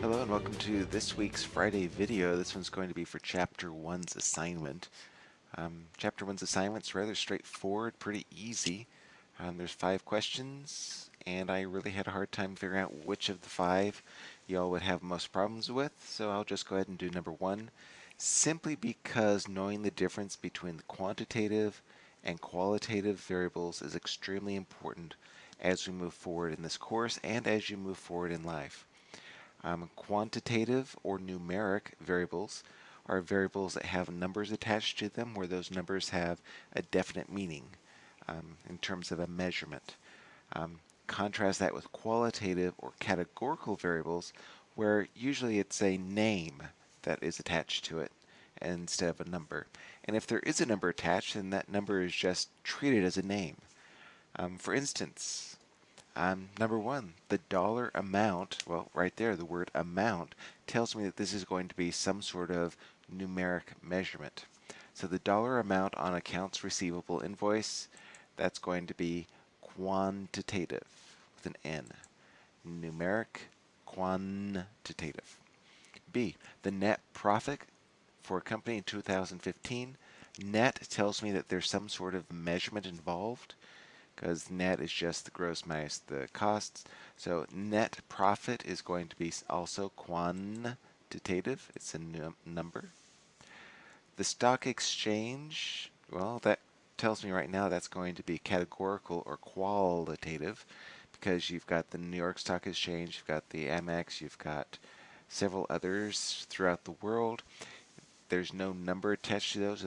Hello and welcome to this week's Friday video. This one's going to be for Chapter 1's assignment. Um, chapter 1's assignment is rather straightforward, pretty easy. Um, there's five questions, and I really had a hard time figuring out which of the five y'all would have most problems with, so I'll just go ahead and do number one, simply because knowing the difference between the quantitative and qualitative variables is extremely important as we move forward in this course and as you move forward in life. Um, quantitative or numeric variables are variables that have numbers attached to them where those numbers have a definite meaning um, in terms of a measurement. Um, contrast that with qualitative or categorical variables where usually it's a name that is attached to it instead of a number. And if there is a number attached, then that number is just treated as a name. Um, for instance, um, number one, the dollar amount, well, right there, the word amount tells me that this is going to be some sort of numeric measurement. So the dollar amount on accounts receivable invoice, that's going to be quantitative with an N. Numeric, quantitative. B, the net profit for a company in 2015. Net tells me that there's some sort of measurement involved because net is just the gross minus the costs. So net profit is going to be also quantitative. It's a number. The stock exchange, well, that tells me right now that's going to be categorical or qualitative because you've got the New York Stock Exchange, you've got the Amex, you've got several others throughout the world. There's no number attached to those,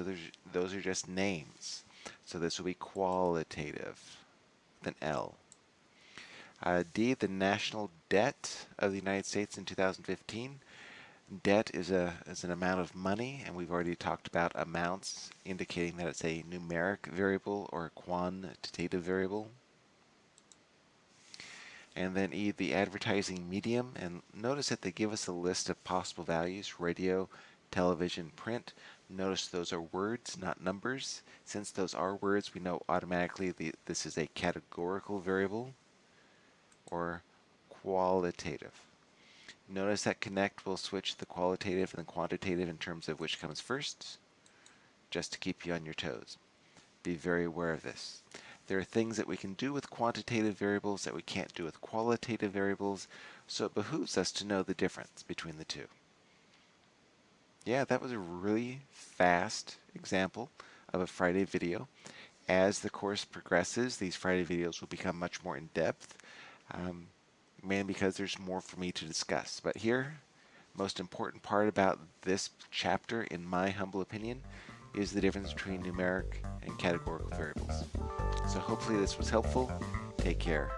those are just names. So this will be qualitative with an L. Uh, D, the national debt of the United States in 2015. Debt is a is an amount of money, and we've already talked about amounts, indicating that it's a numeric variable or a quantitative variable. And then E, the advertising medium, and notice that they give us a list of possible values, radio, television, print. Notice those are words, not numbers. Since those are words, we know automatically the, this is a categorical variable or qualitative. Notice that connect will switch the qualitative and the quantitative in terms of which comes first, just to keep you on your toes. Be very aware of this. There are things that we can do with quantitative variables that we can't do with qualitative variables, so it behooves us to know the difference between the two yeah, that was a really fast example of a Friday video. As the course progresses, these Friday videos will become much more in-depth, um, mainly because there's more for me to discuss. But here, most important part about this chapter, in my humble opinion, is the difference between numeric and categorical variables. So hopefully this was helpful. Take care.